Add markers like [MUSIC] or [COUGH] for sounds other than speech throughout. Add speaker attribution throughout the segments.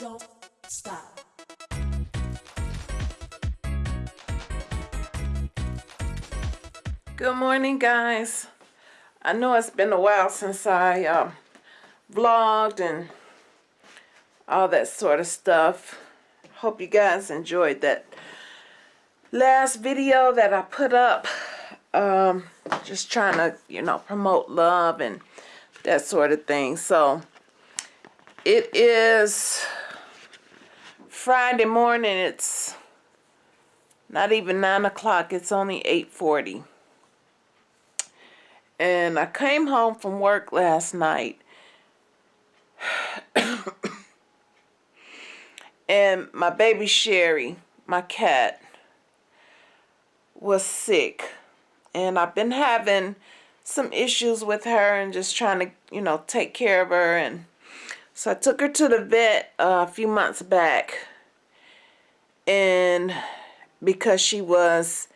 Speaker 1: don't stop.
Speaker 2: Good morning, guys. I know it's been a while since I uh, vlogged and all that sort of stuff. Hope you guys enjoyed that last video that I put up. Um, just trying to, you know, promote love and that sort of thing. So, it is Friday morning. It's not even 9 o'clock. It's only 8.40. And I came home from work last night. [COUGHS] and my baby Sherry, my cat, was sick. And I've been having some issues with her and just trying to, you know, take care of her. And so I took her to the vet uh, a few months back. And because she was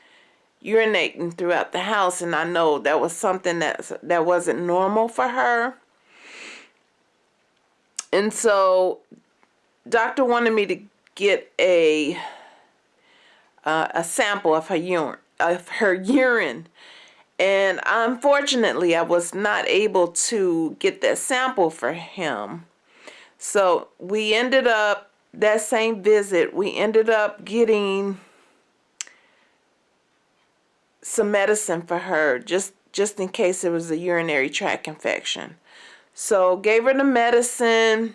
Speaker 2: urinating throughout the house and I know that was something that that wasn't normal for her. And so doctor wanted me to get a uh, a sample of her urine of her urine and unfortunately I was not able to get that sample for him. So we ended up that same visit we ended up getting some medicine for her just just in case it was a urinary tract infection. So gave her the medicine.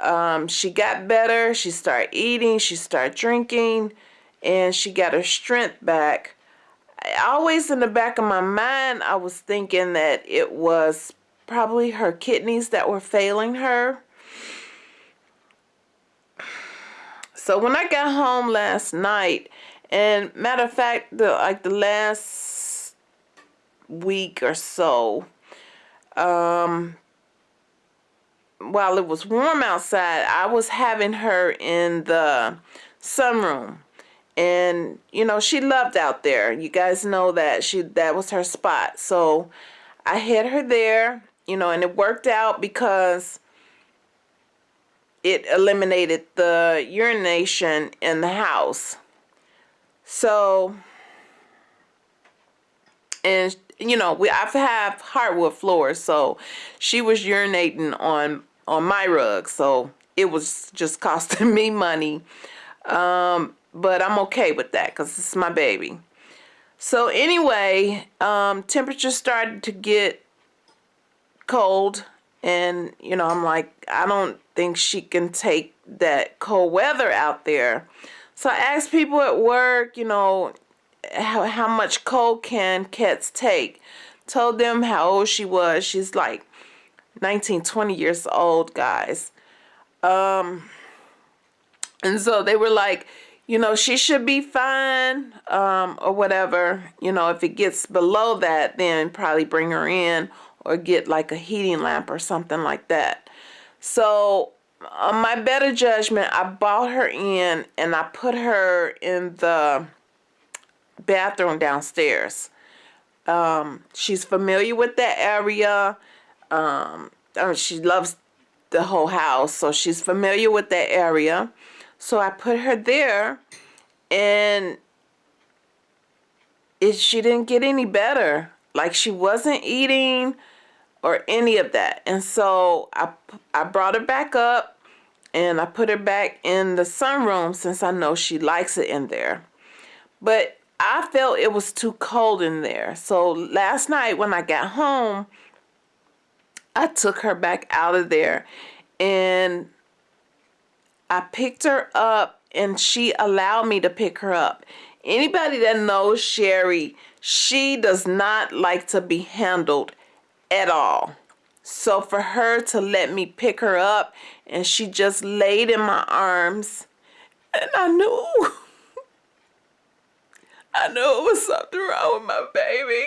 Speaker 2: Um, she got better. She started eating. She started drinking. And she got her strength back. Always in the back of my mind, I was thinking that it was probably her kidneys that were failing her. So when I got home last night, and matter of fact, the like the last week or so, um, while it was warm outside, I was having her in the sunroom. And, you know, she loved out there. You guys know that she that was her spot. So I had her there, you know, and it worked out because it eliminated the urination in the house. So, and you know, we I have hardwood floors, so she was urinating on on my rug, so it was just [LAUGHS] costing me money. Um, but I'm okay with that because it's my baby. So anyway, um, temperature started to get cold, and you know, I'm like, I don't think she can take that cold weather out there. So I asked people at work, you know, how, how much cold can cats take. Told them how old she was. She's like 19, 20 years old, guys. Um, and so they were like, you know, she should be fine um, or whatever. You know, if it gets below that, then probably bring her in or get like a heating lamp or something like that. So on my better judgment, I bought her in and I put her in the bathroom downstairs. Um, she's familiar with that area. Um, uh, she loves the whole house, so she's familiar with that area. So I put her there and it, she didn't get any better. Like she wasn't eating or any of that. And so I, I brought her back up and I put her back in the sunroom since I know she likes it in there. But I felt it was too cold in there. So last night when I got home, I took her back out of there and I picked her up and she allowed me to pick her up. Anybody that knows Sherry, she does not like to be handled at all. So for her to let me pick her up and she just laid in my arms and I knew [LAUGHS] I knew it was something wrong with my baby.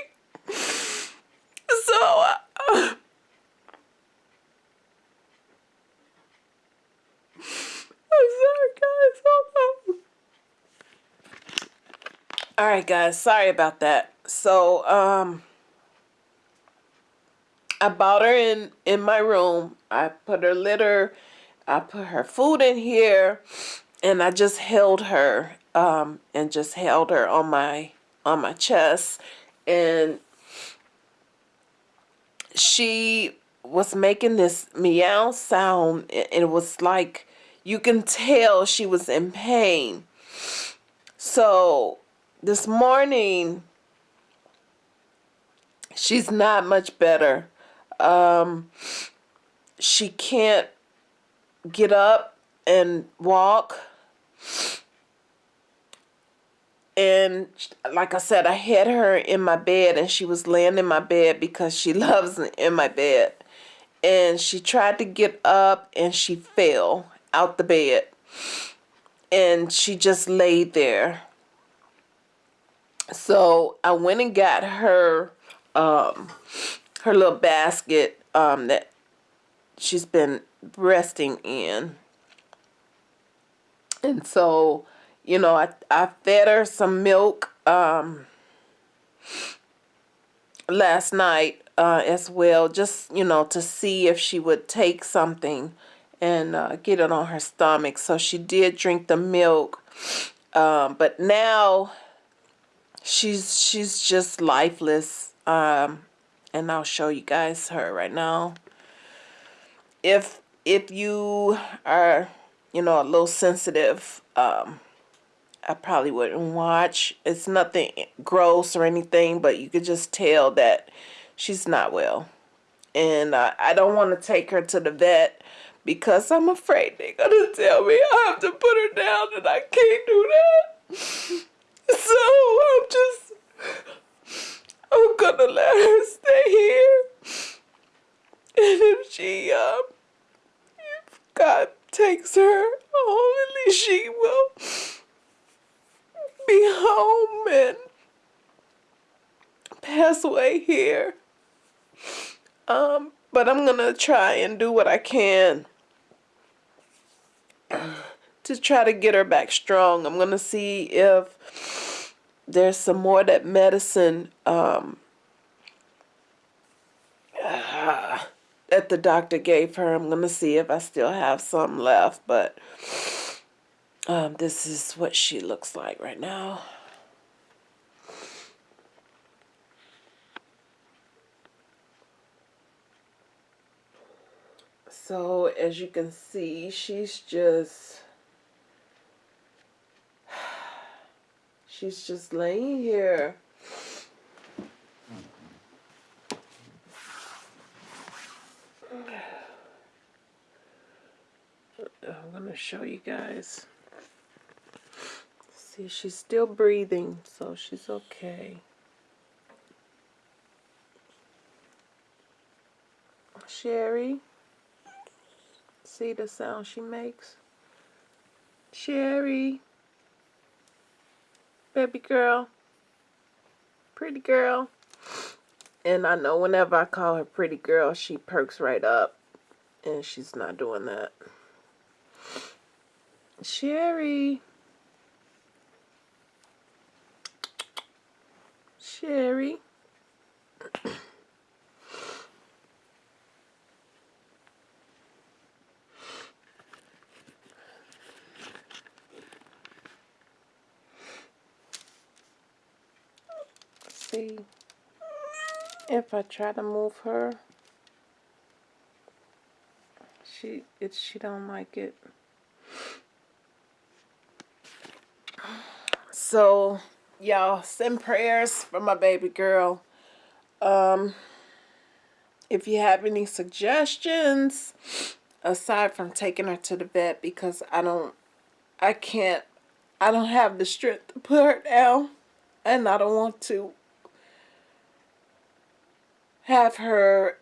Speaker 2: So uh, [SIGHS] I'm sorry guys, hold on. Alright guys, sorry about that. So um I bought her in in my room. I put her litter. I put her food in here and I just held her um, and just held her on my on my chest. And she was making this meow sound and it was like you can tell she was in pain. So this morning she's not much better um, she can't get up and walk and like I said, I had her in my bed and she was laying in my bed because she [LAUGHS] loves in my bed. And she tried to get up and she fell out the bed. And she just laid there. So I went and got her um, her little basket um, that she's been resting in. And so you know, I, I fed her some milk um, last night uh, as well, just, you know, to see if she would take something and uh, get it on her stomach. So she did drink the milk. Um, but now she's she's just lifeless. Um, and I'll show you guys her right now. If if you are, you know, a little sensitive, um, I probably wouldn't watch. It's nothing gross or anything, but you could just tell that she's not well. And uh, I don't want to take her to the vet because I'm afraid they're going to tell me I have to put her down and I can't do that. [LAUGHS] So I'm just, To let her stay here. And if she, um, if God takes her least she will be home and pass away here. Um, but I'm gonna try and do what I can to try to get her back strong. I'm gonna see if there's some more that medicine um, [SIGHS] that the doctor gave her. I'm gonna see if I still have some left, but um, this is what she looks like right now. So as you can see, she's just, [SIGHS] she's just laying here. I'm going show you guys. See, she's still breathing, so she's okay. Sherry. See the sound she makes? Sherry. Baby girl. Pretty girl. And I know whenever I call her pretty girl, she perks right up. And she's not doing that. Sherry. Sherry. see if I try to move her she it she don't like it so y'all send prayers for my baby girl. Um if you have any suggestions aside from taking her to the vet because I don't I can't I don't have the strength to put her down and I don't want to have her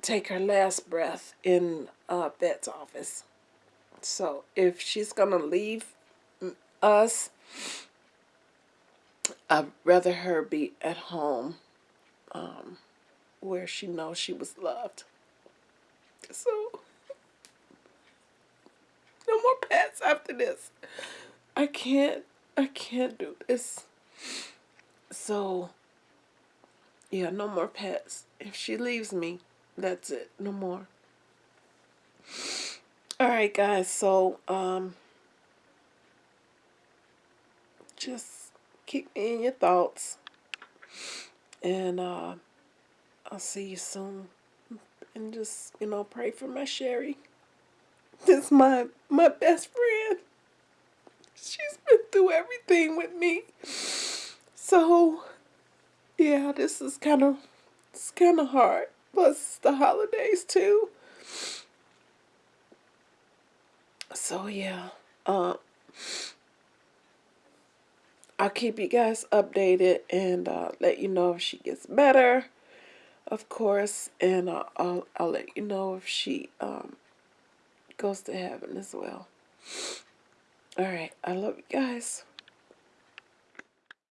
Speaker 2: take her last breath in a vet's office. So if she's gonna leave us I'd rather her be at home um, where she knows she was loved. So, no more pets after this. I can't, I can't do this. So, yeah, no more pets. If she leaves me, that's it. No more. All right, guys. So, um, just keep me in your thoughts, and uh, I'll see you soon. And just you know, pray for my Sherry. This my my best friend. She's been through everything with me. So, yeah, this is kind of it's kind of hard. Plus the holidays too. So yeah, uh, I'll keep you guys updated and uh, let you know if she gets better, of course, and uh, I'll I'll let you know if she um goes to heaven as well. All right, I love you guys.